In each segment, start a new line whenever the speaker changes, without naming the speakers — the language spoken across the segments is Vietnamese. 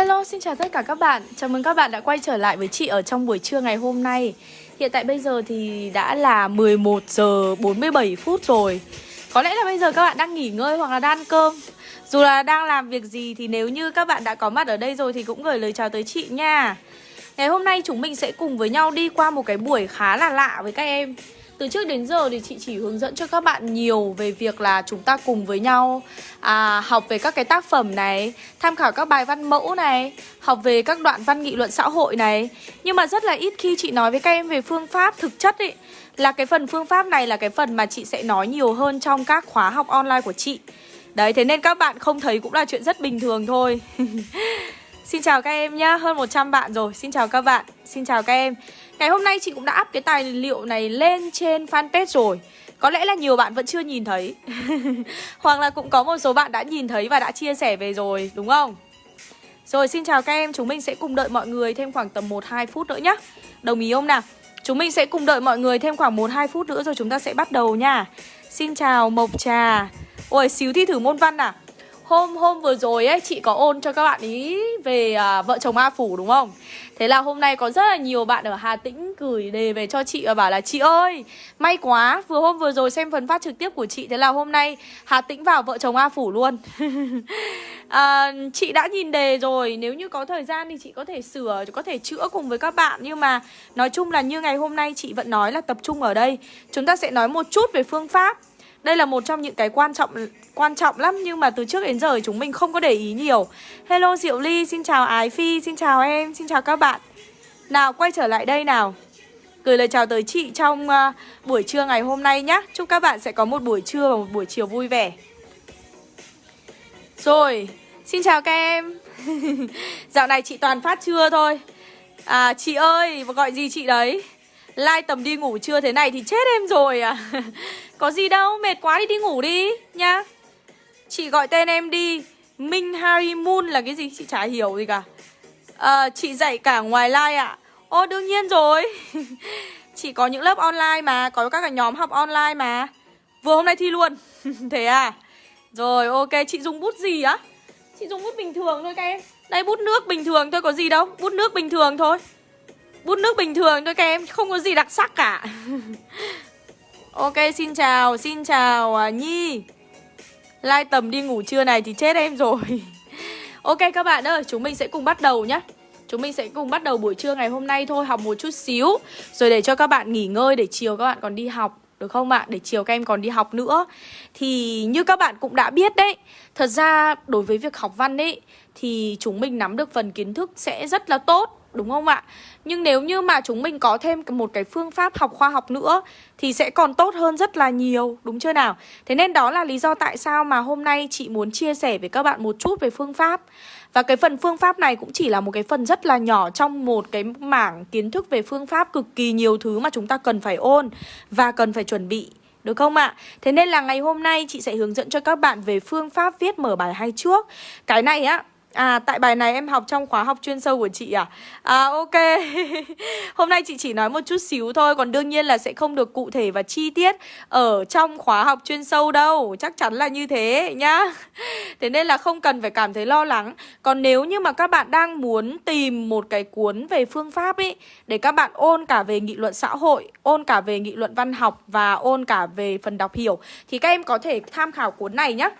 Hello, xin chào tất cả các bạn. Chào mừng các bạn đã quay trở lại với chị ở trong buổi trưa ngày hôm nay. Hiện tại bây giờ thì đã là 11 giờ 47 phút rồi. Có lẽ là bây giờ các bạn đang nghỉ ngơi hoặc là đang ăn cơm. Dù là đang làm việc gì thì nếu như các bạn đã có mặt ở đây rồi thì cũng gửi lời chào tới chị nha. Ngày hôm nay chúng mình sẽ cùng với nhau đi qua một cái buổi khá là lạ với các em từ trước đến giờ thì chị chỉ hướng dẫn cho các bạn nhiều về việc là chúng ta cùng với nhau à, học về các cái tác phẩm này, tham khảo các bài văn mẫu này, học về các đoạn văn nghị luận xã hội này. Nhưng mà rất là ít khi chị nói với các em về phương pháp thực chất ấy là cái phần phương pháp này là cái phần mà chị sẽ nói nhiều hơn trong các khóa học online của chị. Đấy, thế nên các bạn không thấy cũng là chuyện rất bình thường thôi. Xin chào các em nhá, hơn 100 bạn rồi. Xin chào các bạn, xin chào các em. Ngày hôm nay chị cũng đã up cái tài liệu này lên trên fanpage rồi Có lẽ là nhiều bạn vẫn chưa nhìn thấy Hoặc là cũng có một số bạn đã nhìn thấy và đã chia sẻ về rồi đúng không? Rồi xin chào các em, chúng mình sẽ cùng đợi mọi người thêm khoảng tầm 1-2 phút nữa nhá Đồng ý không nào? Chúng mình sẽ cùng đợi mọi người thêm khoảng 1-2 phút nữa rồi chúng ta sẽ bắt đầu nha Xin chào Mộc Trà Ôi xíu thi thử môn văn à? Hôm hôm vừa rồi ấy chị có ôn cho các bạn ý về à, vợ chồng A Phủ đúng không? Thế là hôm nay có rất là nhiều bạn ở Hà Tĩnh gửi đề về cho chị và bảo là Chị ơi, may quá, vừa hôm vừa rồi xem phần phát trực tiếp của chị Thế là hôm nay Hà Tĩnh vào vợ chồng A Phủ luôn. À, Chị đã nhìn đề rồi, nếu như có thời gian thì chị có thể sửa, có thể chữa cùng với các bạn. Nhưng mà nói chung là như ngày hôm nay chị vẫn nói là tập trung ở đây. Chúng ta sẽ nói một chút về phương pháp đây là một trong những cái quan trọng quan trọng lắm nhưng mà từ trước đến giờ chúng mình không có để ý nhiều. Hello Diệu Ly, xin chào Ái Phi, xin chào em, xin chào các bạn. Nào quay trở lại đây nào. Gửi lời chào tới chị trong uh, buổi trưa ngày hôm nay nhé. Chúc các bạn sẽ có một buổi trưa và một buổi chiều vui vẻ. Rồi, xin chào các em. Dạo này chị toàn phát trưa thôi. À chị ơi, gọi gì chị đấy? Lai tầm đi ngủ trưa thế này thì chết em rồi à. Có gì đâu, mệt quá thì đi ngủ đi nhá. Chị gọi tên em đi Minh Harry Moon là cái gì? Chị chả hiểu gì cả. À, Chị dạy cả ngoài live ạ. À? Ô đương nhiên rồi. Chị có những lớp online mà Có các cái nhóm học online mà. Vừa hôm nay thi luôn. Thế à? Rồi ok chị dùng bút gì á? Chị dùng bút bình thường thôi các em. Đây bút nước bình thường thôi có gì đâu. Bút nước bình thường thôi. Bút nước bình thường thôi các em, Không có gì đặc sắc cả. Ok, xin chào Xin chào à, Nhi. Lai tầm đi ngủ trưa này thì chết em rồi. Ok, các bạn ơi, Chúng mình sẽ cùng bắt đầu nhé Chúng mình sẽ cùng bắt đầu buổi trưa ngày hôm nay thôi, Học một chút xíu. Rồi để cho các bạn nghỉ ngơi Để chiều các bạn còn đi học, được không ạ? Để chiều các em còn đi học nữa. Thì như các bạn cũng đã biết đấy, Thật ra đối với việc học văn ấy, Thì chúng mình nắm được phần kiến thức sẽ rất là tốt đúng không ạ? Nhưng nếu như mà chúng mình có thêm một cái phương pháp học khoa học nữa thì sẽ còn tốt hơn rất là nhiều, đúng chưa nào? Thế nên đó là lý do tại sao mà hôm nay chị muốn chia sẻ với các bạn một chút về phương pháp. Và cái phần phương pháp này cũng chỉ là một cái phần rất là nhỏ trong một cái mảng kiến thức về phương pháp cực kỳ nhiều thứ mà chúng ta cần phải ôn và cần phải chuẩn bị. Được không ạ? Thế nên là ngày hôm nay chị sẽ hướng dẫn cho các bạn về phương pháp viết mở bài hay trước Cái này á À tại bài này em học trong khóa học chuyên sâu của chị à? À ok. Hôm nay chị chỉ nói một chút xíu thôi, Còn đương nhiên là sẽ không được cụ thể và chi tiết Ở trong khóa học chuyên sâu đâu. Chắc chắn là như thế, nhá. Thế nên là không cần phải cảm thấy lo lắng. Còn nếu như mà các bạn đang muốn tìm một cái cuốn về phương pháp ấy Để các bạn ôn cả về nghị luận xã hội, Ôn cả về nghị luận văn học Và ôn cả về phần đọc hiểu, Thì các em có thể tham khảo cuốn này nhé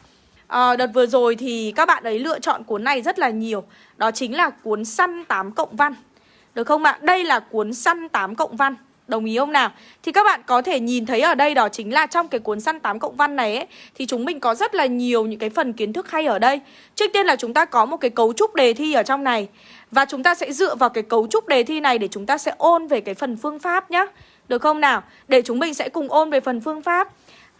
à, Đợt vừa rồi thì các bạn ấy lựa chọn cuốn này rất là nhiều. Đó chính là cuốn săn 8 cộng văn. Được không ạ? Đây là cuốn săn 8 cộng văn. Đồng ý không nào? Thì các bạn có thể nhìn thấy ở đây đó chính là trong cái cuốn săn 8 cộng văn này ấy Thì chúng mình có rất là nhiều những cái phần kiến thức hay ở đây. Trước tiên là chúng ta có một cái cấu trúc đề thi ở trong này. Và chúng ta sẽ dựa vào cái cấu trúc đề thi này để chúng ta sẽ ôn về cái phần phương pháp nhá. Được không nào? Để chúng mình sẽ cùng ôn về phần phương pháp.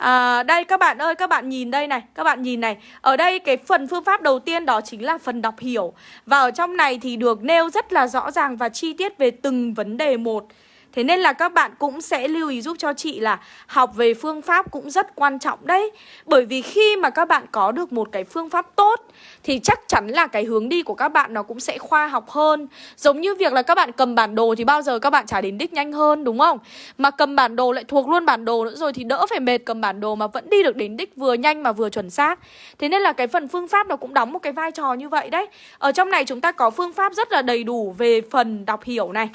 À, đây các bạn ơi, các bạn nhìn đây này, các bạn nhìn này. Ở đây cái phần phương pháp đầu tiên đó chính là phần đọc hiểu. Và ở trong này thì được nêu rất là rõ ràng và chi tiết về từng vấn đề một. Thế nên là các bạn cũng sẽ lưu ý giúp cho chị là học về phương pháp cũng rất quan trọng đấy. Bởi vì khi mà các bạn có được một cái phương pháp tốt, Thì chắc chắn là cái hướng đi của các bạn nó cũng sẽ khoa học hơn. Giống như việc là các bạn cầm bản đồ thì bao giờ các bạn trả đến đích nhanh hơn, đúng không? Mà cầm bản đồ lại thuộc luôn bản đồ nữa rồi thì đỡ phải mệt cầm bản đồ mà vẫn đi được đến đích vừa nhanh mà vừa chuẩn xác. Thế nên là cái phần phương pháp nó cũng đóng một cái vai trò như vậy đấy. Ở trong này chúng ta có phương pháp rất là đầy đủ về phần đọc hiểu này.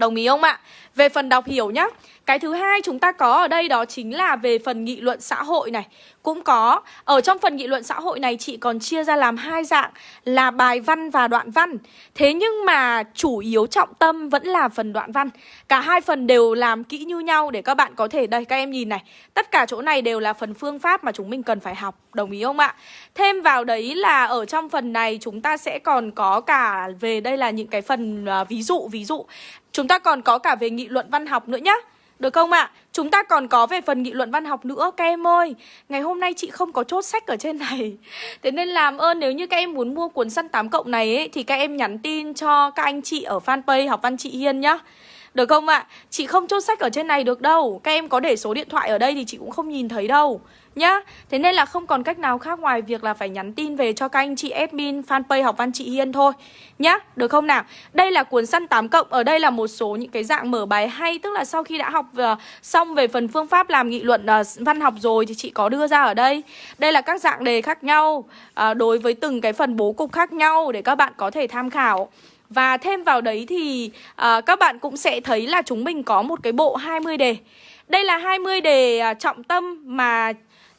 Đồng ý không ạ? Về phần đọc hiểu nhá cái thứ hai chúng ta có ở đây đó chính là về phần nghị luận xã hội này. Cũng có Ở trong phần nghị luận xã hội này chị còn chia ra làm hai dạng Là bài văn và đoạn văn. Thế nhưng mà chủ yếu trọng tâm vẫn là phần đoạn văn. Cả hai phần đều làm kỹ như nhau để các bạn có thể Đây các em nhìn này Tất cả chỗ này đều là phần phương pháp mà chúng mình cần phải học Đồng ý không ạ? Thêm vào đấy là ở trong phần này chúng ta sẽ còn có cả về đây là những cái phần uh, ví dụ Ví dụ. Chúng ta còn có cả về nghị luận văn học nữa nhá. Được không ạ? À? Chúng ta còn có về phần nghị luận văn học nữa Các em ơi Ngày hôm nay chị không có chốt sách ở trên này Thế nên làm ơn nếu như các em muốn mua cuốn săn 8 cộng này ấy, Thì các em nhắn tin cho các anh chị ở fanpage học văn chị Hiên nhá được không ạ? À? Chị không chốt sách ở trên này được đâu Các em có để số điện thoại ở đây thì chị cũng không nhìn thấy đâu nhá Thế nên là không còn cách nào khác ngoài việc là phải nhắn tin về cho các anh chị admin fanpage học văn chị Hiên thôi. Nhá Được không nào? Đây là cuốn săn 8 cộng Ở đây là một số những cái dạng mở bài hay. Tức là sau khi đã học uh, xong về phần phương pháp làm nghị luận uh, văn học rồi Thì chị có đưa ra ở đây. Đây là các dạng đề khác nhau uh, Đối với từng cái phần bố cục khác nhau Để các bạn có thể tham khảo. Và thêm vào đấy thì uh, các bạn cũng sẽ thấy là chúng mình có một cái bộ 20 đề. Đây là 20 đề trọng tâm mà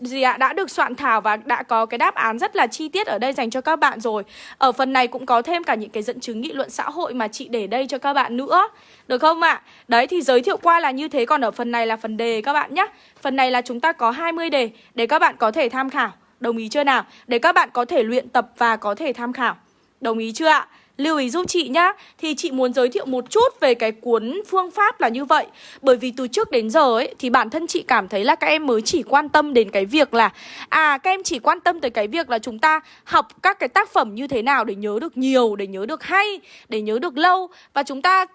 gì ạ? Đã được soạn thảo và đã có cái đáp án rất là chi tiết ở đây dành cho các bạn rồi. Ở phần này cũng có thêm cả những cái dẫn chứng nghị luận xã hội mà chị để đây cho các bạn nữa. Được không ạ? Đấy, thì giới thiệu qua là như thế. Còn ở phần này là phần đề các bạn nhé. Phần này là chúng ta có 20 đề để các bạn có thể tham khảo. Đồng ý chưa nào? Để các bạn có thể luyện tập và có thể tham khảo. Đồng ý chưa ạ? Lưu ý giúp chị nhá. Thì chị muốn giới thiệu một chút về cái cuốn phương pháp là như vậy. Bởi vì từ trước đến giờ ấy, Thì bản thân chị cảm thấy là các em mới chỉ quan tâm đến cái việc là À các em chỉ quan tâm tới cái việc là chúng ta học các cái tác phẩm như thế nào để nhớ được nhiều, Để nhớ được hay, Để nhớ được lâu. Và chúng ta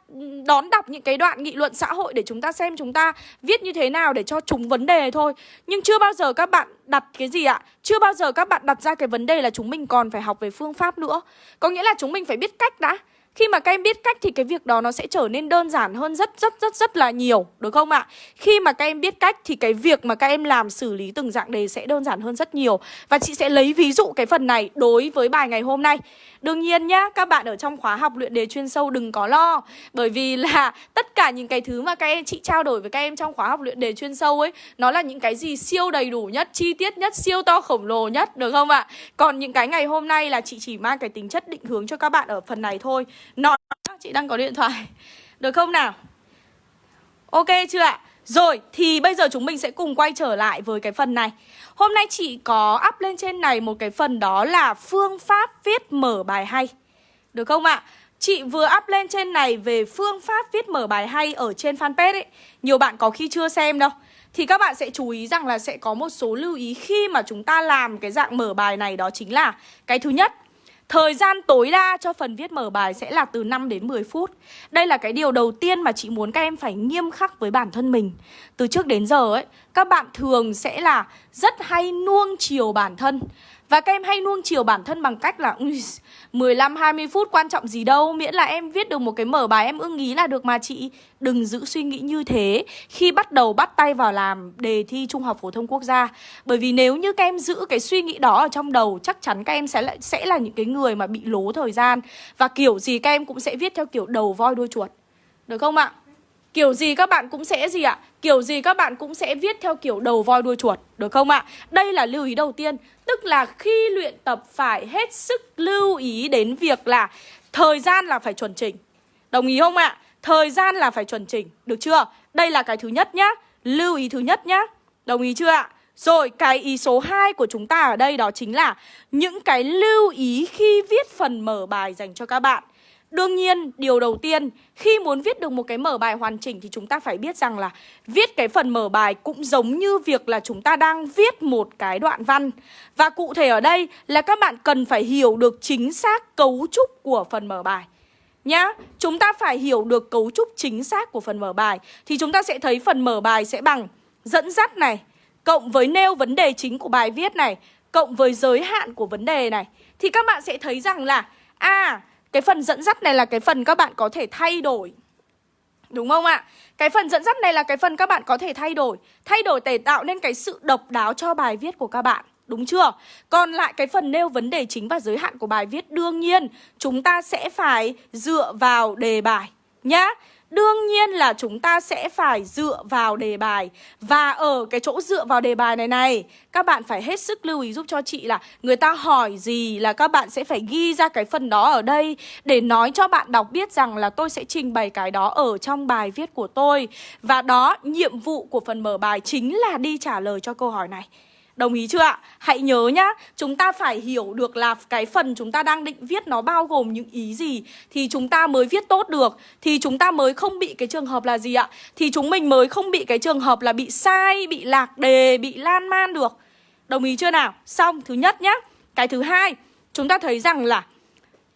đón đọc những cái đoạn nghị luận xã hội Để chúng ta xem chúng ta viết như thế nào để cho chúng vấn đề thôi. Nhưng chưa bao giờ các bạn đặt cái gì ạ? Chưa bao giờ các bạn đặt ra cái vấn đề là chúng mình còn phải học về phương pháp nữa Có nghĩa là chúng mình phải biết cách đã khi mà các em biết cách thì cái việc đó nó sẽ trở nên đơn giản hơn rất rất rất rất là nhiều Được không ạ? Khi mà các em biết cách thì cái việc mà các em làm xử lý từng dạng đề sẽ đơn giản hơn rất nhiều Và chị sẽ lấy ví dụ cái phần này đối với bài ngày hôm nay Đương nhiên nhá, các bạn ở trong khóa học luyện đề chuyên sâu đừng có lo Bởi vì là tất cả những cái thứ mà các em chị trao đổi với các em trong khóa học luyện đề chuyên sâu ấy Nó là những cái gì siêu đầy đủ nhất, chi tiết nhất, siêu to khổng lồ nhất, được không ạ? Còn những cái ngày hôm nay là chị chỉ mang cái tính chất định hướng cho các bạn ở phần này thôi nọ chị đang có điện thoại Được không nào? Ok chưa ạ? Rồi, thì bây giờ chúng mình sẽ cùng quay trở lại với cái phần này Hôm nay chị có up lên trên này một cái phần đó là phương pháp viết mở bài hay Được không ạ? Chị vừa up lên trên này về phương pháp viết mở bài hay ở trên fanpage ấy Nhiều bạn có khi chưa xem đâu Thì các bạn sẽ chú ý rằng là sẽ có một số lưu ý khi mà chúng ta làm cái dạng mở bài này đó chính là Cái thứ nhất Thời gian tối đa cho phần viết mở bài sẽ là từ 5 đến 10 phút. Đây là cái điều đầu tiên mà chị muốn các em phải nghiêm khắc với bản thân mình. Từ trước đến giờ ấy, các bạn thường sẽ là rất hay nuông chiều bản thân và các em hay nuông chiều bản thân bằng cách là 15-20 phút quan trọng gì đâu Miễn là em viết được một cái mở bài em ưng ý là được mà chị. Đừng giữ suy nghĩ như thế. Khi bắt đầu bắt tay vào làm đề thi Trung học Phổ thông Quốc gia Bởi vì nếu như các em giữ cái suy nghĩ đó ở trong đầu Chắc chắn các em sẽ là, sẽ là những cái người mà bị lố thời gian. Và kiểu gì các em cũng sẽ viết theo kiểu đầu voi đuôi chuột. Được không ạ? Kiểu gì các bạn cũng sẽ gì ạ? Kiểu gì các bạn cũng sẽ viết theo kiểu đầu voi đuôi chuột, Được không ạ? Đây là lưu ý đầu tiên, Tức là khi luyện tập phải hết sức lưu ý đến việc là Thời gian là phải chuẩn chỉnh Đồng ý không ạ? Thời gian là phải chuẩn chỉnh, Được chưa? Đây là cái thứ nhất nhá, Lưu ý thứ nhất nhá Đồng ý chưa ạ? Rồi, cái ý số 2 của chúng ta ở đây đó chính là Những cái lưu ý khi viết phần mở bài dành cho các bạn Đương nhiên, điều đầu tiên, khi muốn viết được một cái mở bài hoàn chỉnh thì chúng ta phải biết rằng là viết cái phần mở bài cũng giống như việc là chúng ta đang viết một cái đoạn văn. Và cụ thể ở đây là các bạn cần phải hiểu được chính xác cấu trúc của phần mở bài. nhá Chúng ta phải hiểu được cấu trúc chính xác của phần mở bài Thì chúng ta sẽ thấy phần mở bài sẽ bằng dẫn dắt này Cộng với nêu vấn đề chính của bài viết này Cộng với giới hạn của vấn đề này Thì các bạn sẽ thấy rằng là À cái phần dẫn dắt này là cái phần các bạn có thể thay đổi Đúng không ạ? Cái phần dẫn dắt này là cái phần các bạn có thể thay đổi Thay đổi để tạo nên cái sự độc đáo cho bài viết của các bạn Đúng chưa? Còn lại cái phần nêu vấn đề chính và giới hạn của bài viết, Đương nhiên, chúng ta sẽ phải dựa vào đề bài Nhá Đương nhiên là chúng ta sẽ phải dựa vào đề bài. Và ở cái chỗ dựa vào đề bài này này Các bạn phải hết sức lưu ý giúp cho chị là Người ta hỏi gì là các bạn sẽ phải ghi ra cái phần đó ở đây Để nói cho bạn đọc biết rằng là tôi sẽ trình bày cái đó ở trong bài viết của tôi. Và đó, nhiệm vụ của phần mở bài chính là đi trả lời cho câu hỏi này. Đồng ý chưa ạ? Hãy nhớ nhá, chúng ta phải hiểu được là cái phần chúng ta đang định viết nó bao gồm những ý gì Thì chúng ta mới viết tốt được Thì chúng ta mới không bị cái trường hợp là gì ạ? Thì chúng mình mới không bị cái trường hợp là bị sai, bị lạc đề, bị lan man được Đồng ý chưa nào? Xong, thứ nhất nhá Cái thứ hai, chúng ta thấy rằng là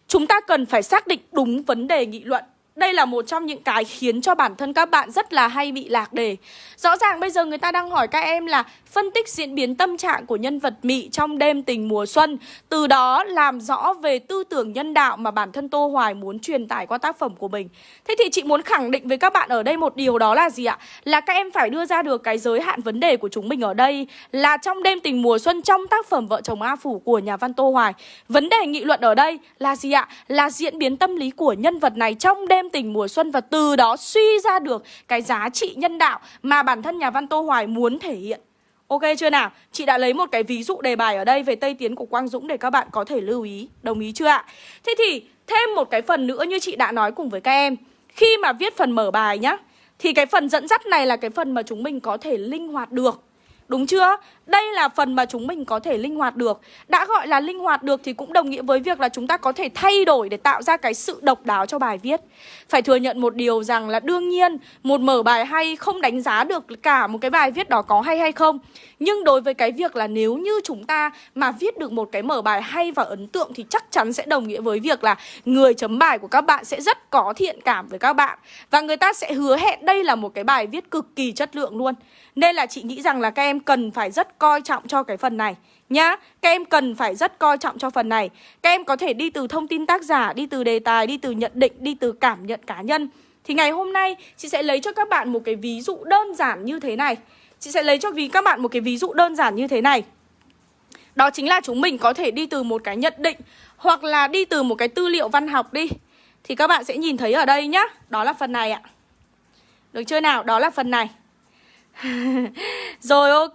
Chúng ta cần phải xác định đúng vấn đề nghị luận đây là một trong những cái khiến cho bản thân các bạn rất là hay bị lạc đề Rõ ràng bây giờ người ta đang hỏi các em là phân tích diễn biến tâm trạng của nhân vật Mị trong đêm tình mùa xuân, Từ đó làm rõ về tư tưởng nhân đạo mà bản thân Tô Hoài muốn truyền tải qua tác phẩm của mình Thế thì chị muốn khẳng định với các bạn ở đây một điều đó là gì ạ? Là các em phải đưa ra được cái giới hạn vấn đề của chúng mình ở đây Là trong đêm tình mùa xuân trong tác phẩm Vợ chồng A Phủ của nhà văn Tô Hoài Vấn đề nghị luận ở đây là gì ạ? Là diễn biến tâm lý của nhân vật này trong đêm tình mùa xuân Và từ đó suy ra được cái giá trị nhân đạo mà bản thân nhà văn Tô Hoài muốn thể hiện Ok chưa nào? Chị đã lấy một cái ví dụ đề bài ở đây về Tây Tiến của Quang Dũng để các bạn có thể lưu ý. Đồng ý chưa ạ? Thế thì thêm một cái phần nữa như chị đã nói cùng với các em. Khi mà viết phần mở bài nhá, thì cái phần dẫn dắt này là cái phần mà chúng mình có thể linh hoạt được. Đúng chưa? Đây là phần mà chúng mình có thể linh hoạt được. Đã gọi là linh hoạt được thì cũng đồng nghĩa với việc là chúng ta có thể thay đổi để tạo ra cái sự độc đáo cho bài viết. Phải thừa nhận một điều rằng là đương nhiên, một mở bài hay không đánh giá được cả một cái bài viết đó có hay hay không. Nhưng đối với cái việc là nếu như chúng ta mà viết được một cái mở bài hay và ấn tượng thì chắc chắn sẽ đồng nghĩa với việc là người chấm bài của các bạn sẽ rất có thiện cảm với các bạn. Và người ta sẽ hứa hẹn đây là một cái bài viết cực kỳ chất lượng luôn. Nên là chị nghĩ rằng là các em cần phải rất coi trọng cho cái phần này nhá. Các em cần phải rất coi trọng cho phần này. Các em có thể đi từ thông tin tác giả, đi từ đề tài, đi từ nhận định, đi từ cảm nhận cá nhân. Thì ngày hôm nay chị sẽ lấy cho các bạn một cái ví dụ đơn giản như thế này. Chị sẽ lấy cho vì các bạn một cái ví dụ đơn giản như thế này. Đó chính là chúng mình có thể đi từ một cái nhận định hoặc là đi từ một cái tư liệu văn học đi. Thì các bạn sẽ nhìn thấy ở đây nhá. Đó là phần này ạ. Được chưa nào? Đó là phần này. Rồi ok,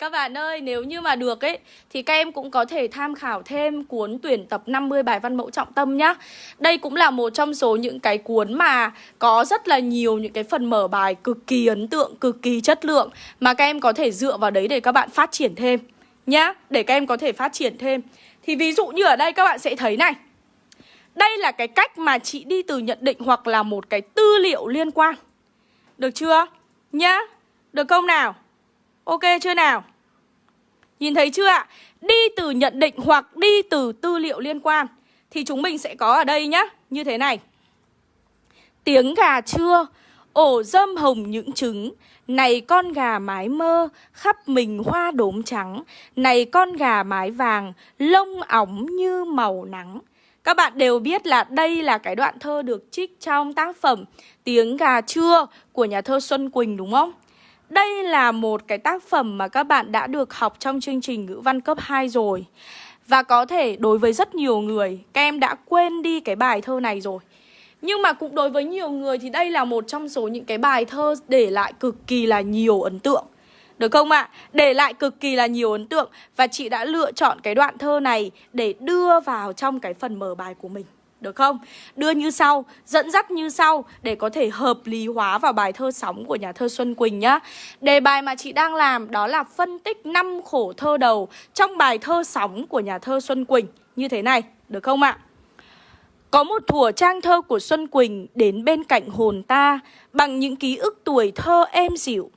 các bạn ơi, nếu như mà được ấy Thì các em cũng có thể tham khảo thêm cuốn tuyển tập 50 bài văn mẫu trọng tâm nhá. Đây cũng là một trong số những cái cuốn mà có rất là nhiều những cái phần mở bài cực kỳ ấn tượng, cực kỳ chất lượng Mà các em có thể dựa vào đấy để các bạn phát triển thêm Nhá, để các em có thể phát triển thêm. Thì ví dụ như ở đây các bạn sẽ thấy này. Đây là cái cách mà chị đi từ nhận định hoặc là một cái tư liệu liên quan. Được chưa? Nhá được không nào? Ok chưa nào? Nhìn thấy chưa ạ? Đi từ nhận định hoặc đi từ tư liệu liên quan Thì chúng mình sẽ có ở đây nhá Như thế này Tiếng gà trưa Ổ dâm hồng những trứng Này con gà mái mơ, Khắp mình hoa đốm trắng Này con gà mái vàng, Lông óng như màu nắng các bạn đều biết là đây là cái đoạn thơ được trích trong tác phẩm Tiếng gà trưa của nhà thơ Xuân Quỳnh đúng không? Đây là một cái tác phẩm mà các bạn đã được học trong chương trình ngữ văn cấp 2 rồi Và có thể đối với rất nhiều người, Các em đã quên đi cái bài thơ này rồi Nhưng mà cũng đối với nhiều người thì đây là một trong số những cái bài thơ để lại cực kỳ là nhiều ấn tượng được không ạ? À? Để lại cực kỳ là nhiều ấn tượng Và chị đã lựa chọn cái đoạn thơ này để đưa vào trong cái phần mở bài của mình được không? Đưa như sau, dẫn dắt như sau để có thể hợp lý hóa vào bài thơ sóng của nhà thơ Xuân Quỳnh nhá. Đề bài mà chị đang làm đó là phân tích năm khổ thơ đầu trong bài thơ sóng của nhà thơ Xuân Quỳnh như thế này, được không ạ? Có một thủa trang thơ của Xuân Quỳnh đến bên cạnh hồn ta bằng những ký ức tuổi thơ êm dịu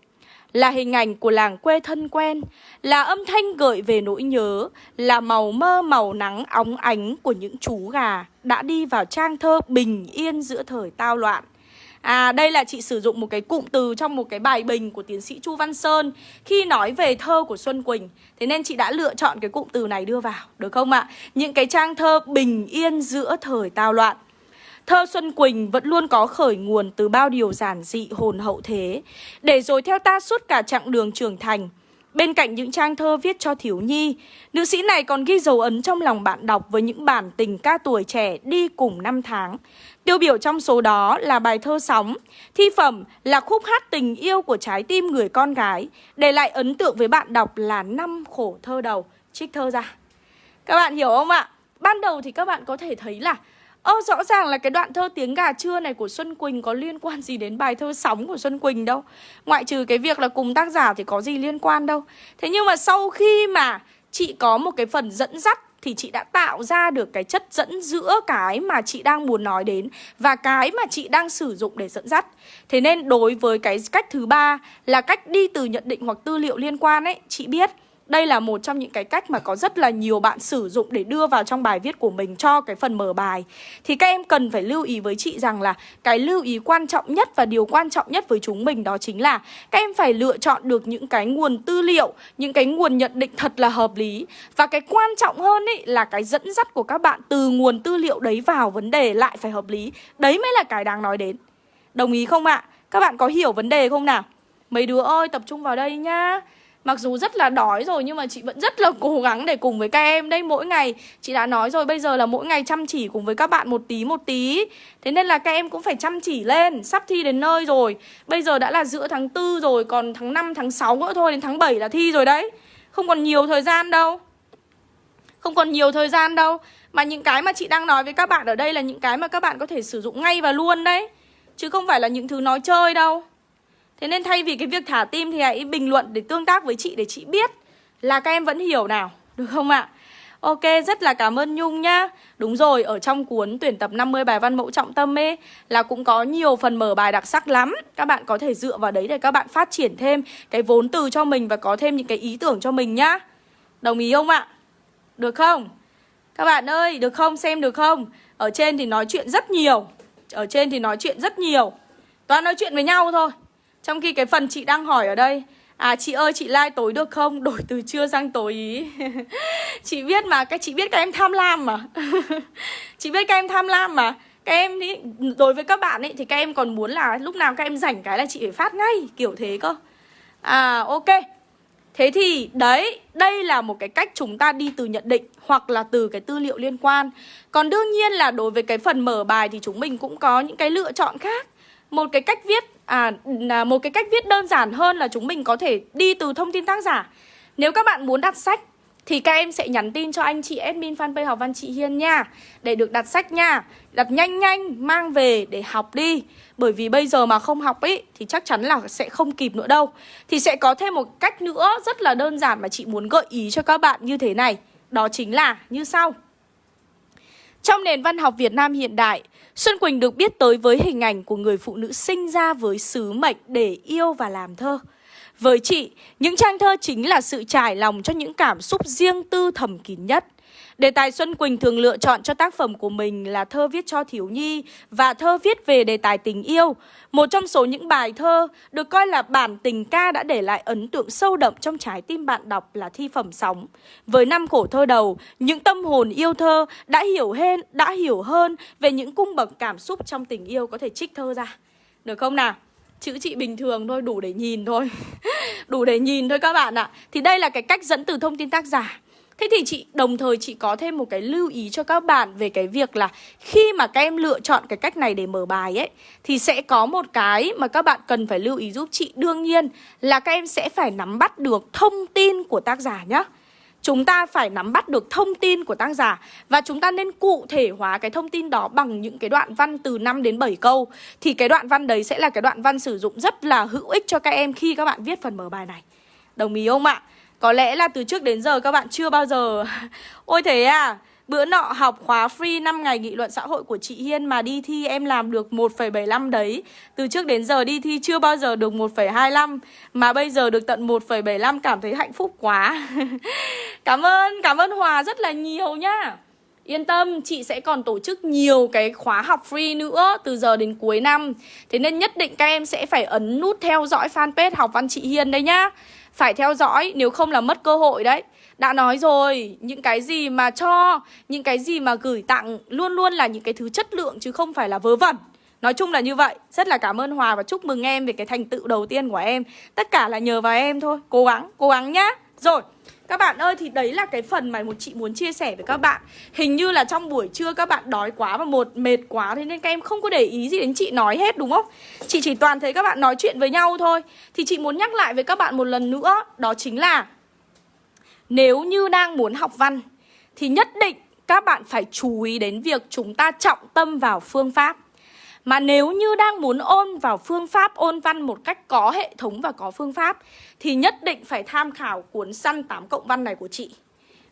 là hình ảnh của làng quê thân quen, là âm thanh gợi về nỗi nhớ, là màu mơ màu nắng óng ánh của những chú gà đã đi vào trang thơ bình yên giữa thời tao loạn. À đây là chị sử dụng một cái cụm từ trong một cái bài bình của tiến sĩ Chu Văn Sơn Khi nói về thơ của Xuân Quỳnh Thế nên chị đã lựa chọn cái cụm từ này đưa vào Được không ạ? Những cái trang thơ bình yên giữa thời tao loạn Thơ Xuân Quỳnh vẫn luôn có khởi nguồn từ bao điều giản dị hồn hậu thế Để rồi theo ta suốt cả chặng đường trưởng thành Bên cạnh những trang thơ viết cho thiếu nhi, nữ sĩ này còn ghi dấu ấn trong lòng bạn đọc với những bản tình ca tuổi trẻ đi cùng năm tháng. Tiêu biểu trong số đó là bài thơ Sóng, thi phẩm là khúc hát tình yêu của trái tim người con gái, để lại ấn tượng với bạn đọc là năm khổ thơ đầu, trích thơ ra. Các bạn hiểu không ạ? Ban đầu thì các bạn có thể thấy là Ơ rõ ràng là cái đoạn thơ tiếng gà trưa này của Xuân Quỳnh có liên quan gì đến bài thơ sóng của Xuân Quỳnh đâu Ngoại trừ cái việc là cùng tác giả thì có gì liên quan đâu Thế nhưng mà sau khi mà chị có một cái phần dẫn dắt thì chị đã tạo ra được cái chất dẫn giữa cái mà chị đang muốn nói đến và cái mà chị đang sử dụng để dẫn dắt. Thế nên đối với cái cách thứ ba là cách đi từ nhận định hoặc tư liệu liên quan ấy, chị biết đây là một trong những cái cách mà có rất là nhiều bạn sử dụng để đưa vào trong bài viết của mình cho cái phần mở bài Thì các em cần phải lưu ý với chị rằng là cái lưu ý quan trọng nhất và điều quan trọng nhất với chúng mình đó chính là Các em phải lựa chọn được những cái nguồn tư liệu, những cái nguồn nhận định thật là hợp lý Và cái quan trọng hơn ý là cái dẫn dắt của các bạn từ nguồn tư liệu đấy vào vấn đề lại phải hợp lý Đấy mới là cái đáng nói đến Đồng ý không ạ? À? Các bạn có hiểu vấn đề không nào? Mấy đứa ơi tập trung vào đây nhá Mặc dù rất là đói rồi nhưng mà chị vẫn rất là cố gắng để cùng với các em đây mỗi ngày Chị đã nói rồi bây giờ là mỗi ngày chăm chỉ cùng với các bạn một tí một tí. Thế nên là các em cũng phải chăm chỉ lên Sắp thi đến nơi rồi. Bây giờ đã là giữa tháng 4 rồi Còn tháng 5, tháng 6 nữa thôi Đến tháng 7 là thi rồi đấy. Không còn nhiều thời gian đâu. Không còn nhiều thời gian đâu. Mà những cái mà chị đang nói với các bạn ở đây Là những cái mà các bạn có thể sử dụng ngay và luôn đấy. Chứ không phải là những thứ nói chơi đâu. Thế nên thay vì cái việc thả tim thì hãy bình luận để tương tác với chị để chị biết là các em vẫn hiểu nào. Được không ạ? Ok, rất là cảm ơn Nhung nhá Đúng rồi, ở trong cuốn tuyển tập 50 bài văn mẫu trọng tâm ấy Là cũng có nhiều phần mở bài đặc sắc lắm Các bạn có thể dựa vào đấy để các bạn phát triển thêm Cái vốn từ cho mình và có thêm những cái ý tưởng cho mình nhá Đồng ý không ạ? Được không? Các bạn ơi, được không? Xem được không? Ở trên thì nói chuyện rất nhiều Ở trên thì nói chuyện rất nhiều Toàn nói chuyện với nhau thôi trong khi cái phần chị đang hỏi ở đây À chị ơi chị like tối được không? Đổi từ trưa sang tối ý. Chị biết mà, các chị biết các em tham lam mà. Chị biết các em tham lam mà. Các em ý, đối với các bạn ấy thì các em còn muốn là lúc nào các em rảnh cái là chị phải phát ngay Kiểu thế cơ. À ok. Thế thì đấy, đây là một cái cách chúng ta đi từ nhận định hoặc là từ cái tư liệu liên quan. Còn đương nhiên là đối với cái phần mở bài thì chúng mình cũng có những cái lựa chọn khác. Một cái cách viết À, một cái cách viết đơn giản hơn là chúng mình có thể đi từ thông tin tác giả. Nếu các bạn muốn đặt sách thì các em sẽ nhắn tin cho anh chị admin fanpage học văn chị Hiên nha. Để được đặt sách nha. Đặt nhanh nhanh mang về để học đi. Bởi vì bây giờ mà không học ấy Thì chắc chắn là sẽ không kịp nữa đâu. Thì sẽ có thêm một cách nữa rất là đơn giản Mà chị muốn gợi ý cho các bạn như thế này. Đó chính là như sau. Trong nền văn học Việt Nam hiện đại Xuân Quỳnh được biết tới với hình ảnh của người phụ nữ sinh ra với sứ mệnh để yêu và làm thơ. Với chị, những trang thơ chính là sự trải lòng cho những cảm xúc riêng tư thầm kín nhất. Đề tài Xuân Quỳnh thường lựa chọn cho tác phẩm của mình là thơ viết cho thiếu nhi và thơ viết về đề tài tình yêu. Một trong số những bài thơ được coi là bản tình ca đã để lại ấn tượng sâu đậm trong trái tim bạn đọc là thi phẩm sóng. Với năm khổ thơ đầu, những tâm hồn yêu thơ đã hiểu hơn, đã hiểu hơn về những cung bậc cảm xúc trong tình yêu có thể trích thơ ra. Được không nào? chữ chị bình thường thôi, đủ để nhìn thôi Đủ để nhìn thôi các bạn ạ Thì đây là cái cách dẫn từ thông tin tác giả Thế thì chị, đồng thời chị có thêm một cái lưu ý cho các bạn về cái việc là khi mà các em lựa chọn cái cách này để mở bài ấy, thì sẽ có một cái mà các bạn cần phải lưu ý giúp chị đương nhiên là các em sẽ phải nắm bắt được thông tin của tác giả nhé. Chúng ta phải nắm bắt được thông tin của tác giả Và chúng ta nên cụ thể hóa cái thông tin đó bằng những cái đoạn văn từ 5 đến 7 câu Thì cái đoạn văn đấy sẽ là cái đoạn văn sử dụng rất là hữu ích cho các em khi các bạn viết phần mở bài này Đồng ý không ạ? Có lẽ là từ trước đến giờ các bạn chưa bao giờ Ôi thế à Bữa nọ học khóa free 5 ngày nghị luận xã hội của chị Hiên Mà đi thi em làm được 1,75 đấy. Từ trước đến giờ đi thi chưa bao giờ được 1,25 Mà bây giờ được tận 1,75 cảm thấy hạnh phúc quá. Cảm ơn, cảm ơn Hòa rất là nhiều nhá. Yên tâm, chị sẽ còn tổ chức nhiều cái khóa học free nữa từ giờ đến cuối năm. Thế nên nhất định các em sẽ phải ấn nút theo dõi fanpage học văn chị Hiên đây nhá. Phải theo dõi, nếu không là mất cơ hội đấy. Đã nói rồi, những cái gì mà cho, những cái gì mà gửi tặng Luôn luôn là những cái thứ chất lượng chứ không phải là vớ vẩn. Nói chung là như vậy. Rất là cảm ơn Hòa và chúc mừng em về cái thành tựu đầu tiên của em. Tất cả là nhờ vào em thôi. Cố gắng, cố gắng nhá. Rồi các bạn ơi, thì đấy là cái phần mà một chị muốn chia sẻ với các bạn. Hình như là trong buổi trưa các bạn đói quá và một mệt quá, Thế nên các em không có để ý gì đến chị nói hết, đúng không? Chị chỉ toàn thấy các bạn nói chuyện với nhau thôi. Thì chị muốn nhắc lại với các bạn một lần nữa, Đó chính là Nếu như đang muốn học văn, Thì nhất định các bạn phải chú ý đến việc chúng ta trọng tâm vào phương pháp mà nếu như đang muốn ôn vào phương pháp, ôn văn một cách có hệ thống và có phương pháp, Thì nhất định phải tham khảo cuốn săn 8 cộng văn này của chị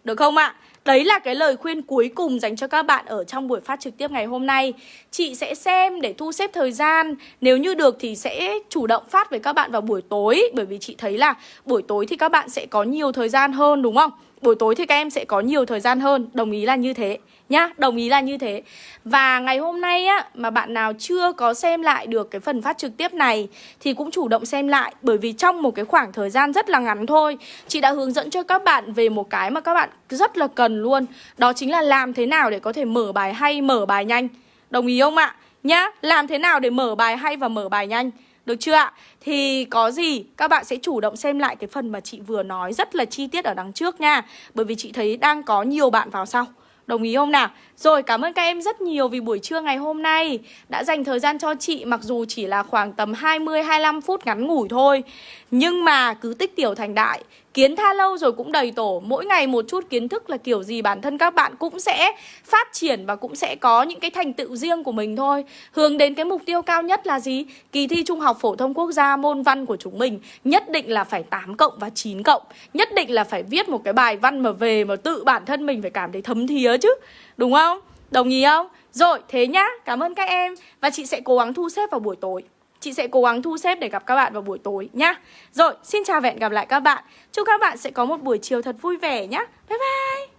Được không ạ? À? Đấy là cái lời khuyên cuối cùng dành cho các bạn ở trong buổi phát trực tiếp ngày hôm nay Chị sẽ xem để thu xếp thời gian Nếu như được thì sẽ chủ động phát với các bạn vào buổi tối Bởi vì chị thấy là buổi tối thì các bạn sẽ có nhiều thời gian hơn, đúng không? Buổi tối thì các em sẽ có nhiều thời gian hơn. Đồng ý là như thế nhá Đồng ý là như thế. Và ngày hôm nay á mà bạn nào chưa có xem lại được cái phần phát trực tiếp này Thì cũng chủ động xem lại Bởi vì trong một cái khoảng thời gian rất là ngắn thôi Chị đã hướng dẫn cho các bạn về một cái mà các bạn rất là cần luôn. Đó chính là làm thế nào để có thể mở bài hay, mở bài nhanh. Đồng ý không ạ? Nhá, làm thế nào để mở bài hay và mở bài nhanh? Được chưa ạ? Thì có gì các bạn sẽ chủ động xem lại cái phần mà chị vừa nói rất là chi tiết ở đằng trước nha Bởi vì chị thấy đang có nhiều bạn vào sau Đồng ý không nào? Rồi cảm ơn các em rất nhiều vì buổi trưa ngày hôm nay đã dành thời gian cho chị mặc dù chỉ là khoảng tầm 20-25 phút ngắn ngủi thôi. Nhưng mà cứ tích tiểu thành đại, kiến tha lâu rồi cũng đầy tổ. Mỗi ngày một chút kiến thức là kiểu gì bản thân các bạn cũng sẽ phát triển và cũng sẽ có những cái thành tựu riêng của mình thôi. Hướng đến cái mục tiêu cao nhất là gì? Kỳ thi Trung học Phổ thông Quốc gia môn văn của chúng mình nhất định là phải 8 cộng và 9 cộng. Nhất định là phải viết một cái bài văn mà về mà tự bản thân mình phải cảm thấy thấm thía chứ. Đúng không? Đồng ý không? Rồi, thế nhá, cảm ơn các em Và chị sẽ cố gắng thu xếp vào buổi tối Chị sẽ cố gắng thu xếp để gặp các bạn vào buổi tối nhá Rồi, xin chào và hẹn gặp lại các bạn Chúc các bạn sẽ có một buổi chiều thật vui vẻ nhá Bye bye